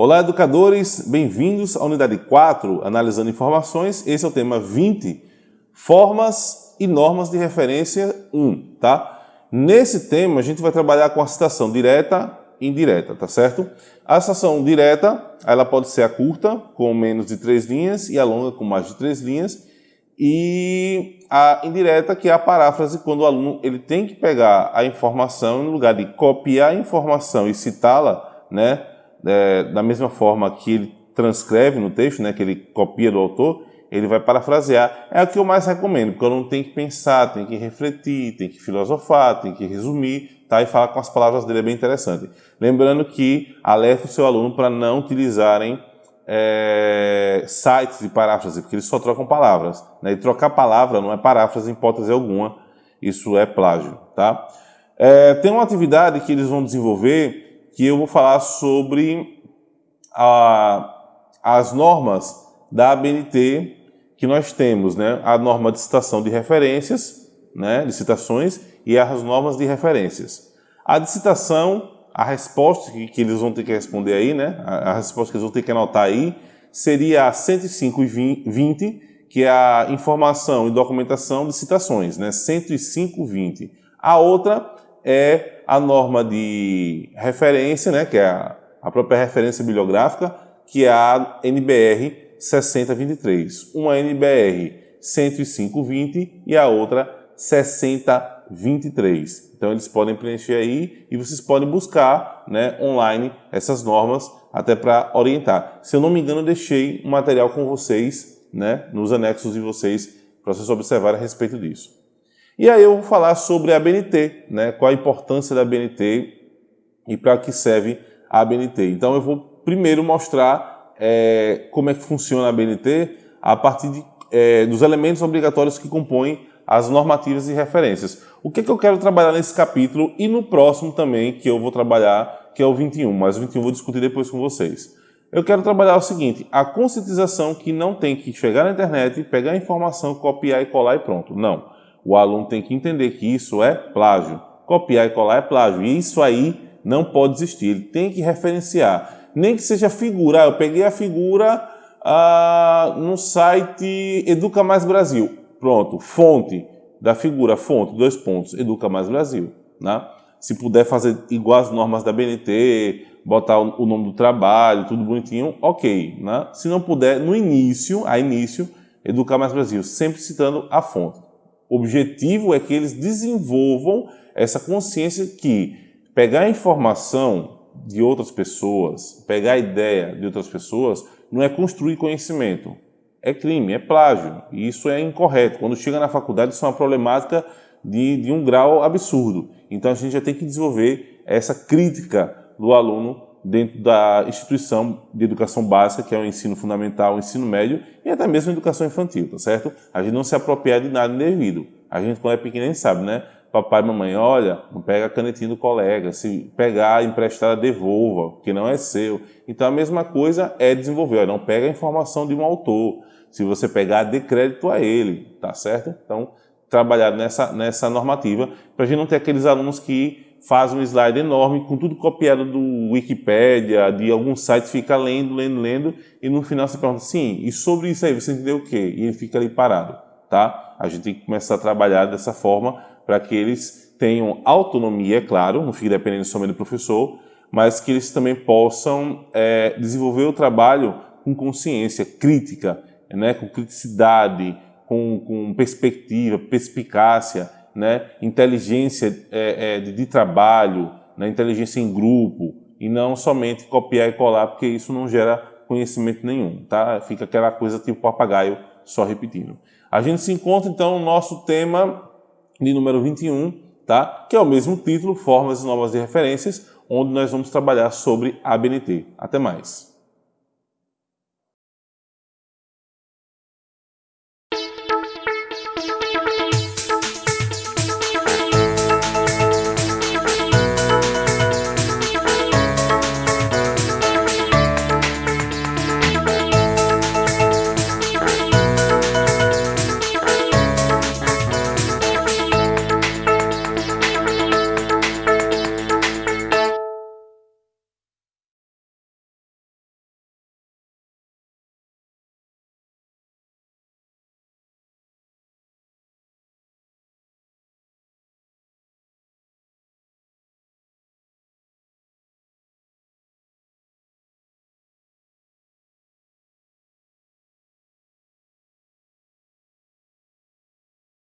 Olá, educadores! Bem-vindos à unidade 4, analisando informações. Esse é o tema 20, formas e normas de referência 1, tá? Nesse tema, a gente vai trabalhar com a citação direta e indireta, tá certo? A citação direta, ela pode ser a curta, com menos de três linhas, e a longa, com mais de três linhas. E a indireta, que é a paráfrase, quando o aluno ele tem que pegar a informação, no lugar de copiar a informação e citá-la, né? É, da mesma forma que ele transcreve no texto, né, que ele copia do autor, ele vai parafrasear. É o que eu mais recomendo, porque eu não tenho que pensar, tem que refletir, tem que filosofar, tem que resumir, tá? e falar com as palavras dele é bem interessante. Lembrando que alerta o seu aluno para não utilizarem é, sites de paráfrase, porque eles só trocam palavras. Né? E trocar palavra não é paráfrase em hipótese alguma, isso é plágio. Tá? É, tem uma atividade que eles vão desenvolver que eu vou falar sobre a, as normas da ABNT que nós temos, né? A norma de citação de referências, né? de citações, e as normas de referências. A de citação, a resposta que, que eles vão ter que responder aí, né? A, a, resposta que eles vão ter que anotar aí, seria a 105 e 20, que é a informação e documentação de citações, né? 105.20. A outra é a norma de referência, né, que é a, a própria referência bibliográfica, que é a NBR 6023. Uma NBR 10520 e a outra 6023. Então eles podem preencher aí e vocês podem buscar né, online essas normas até para orientar. Se eu não me engano, eu deixei um material com vocês, né, nos anexos de vocês, para vocês observarem a respeito disso. E aí eu vou falar sobre a BNT, né? qual a importância da BNT e para que serve a BNT. Então eu vou primeiro mostrar é, como é que funciona a BNT a partir de, é, dos elementos obrigatórios que compõem as normativas e referências. O que, é que eu quero trabalhar nesse capítulo e no próximo também, que eu vou trabalhar, que é o 21, mas o 21 eu vou discutir depois com vocês. Eu quero trabalhar o seguinte, a conscientização que não tem que chegar na internet, pegar a informação, copiar e colar e pronto. Não. O aluno tem que entender que isso é plágio. Copiar e colar é plágio. E isso aí não pode existir. Ele tem que referenciar. Nem que seja figura. Ah, eu peguei a figura ah, no site Educa Mais Brasil. Pronto, fonte da figura, fonte, dois pontos, Educa Mais Brasil. Né? Se puder fazer igual as normas da BNT, botar o nome do trabalho, tudo bonitinho, ok. Né? Se não puder, no início, a início, Educar Mais Brasil, sempre citando a fonte. O objetivo é que eles desenvolvam essa consciência que pegar informação de outras pessoas, pegar ideia de outras pessoas, não é construir conhecimento. É crime, é plágio. E isso é incorreto. Quando chega na faculdade, isso é uma problemática de, de um grau absurdo. Então a gente já tem que desenvolver essa crítica do aluno dentro da instituição de educação básica, que é o ensino fundamental, o ensino médio e até mesmo a educação infantil, tá certo? A gente não se apropriar de nada indevido. A gente, quando é pequeno, gente sabe, né? Papai e mamãe, olha, não pega a canetinha do colega, se pegar emprestada, devolva, que não é seu. Então a mesma coisa é desenvolver, olha, não pega a informação de um autor. Se você pegar, dê crédito a ele, tá certo? Então, trabalhar nessa, nessa normativa, para a gente não ter aqueles alunos que faz um slide enorme com tudo copiado do Wikipedia, de algum site, fica lendo, lendo, lendo, e no final você pergunta, sim, e sobre isso aí você entendeu o quê? E ele fica ali parado, tá? A gente tem que começar a trabalhar dessa forma para que eles tenham autonomia, é claro, não fique dependendo somente do professor, mas que eles também possam é, desenvolver o trabalho com consciência crítica, né, com criticidade, com, com perspectiva, perspicácia, né, inteligência é, é, de, trabalho, né, inteligência em grupo, e não somente copiar e colar, porque isso não gera conhecimento nenhum, tá? Fica aquela coisa tipo papagaio só repetindo. A gente se encontra então no nosso tema de número 21, tá? Que é o mesmo título, Formas Novas de Referências, onde nós vamos trabalhar sobre ABNT. Até mais!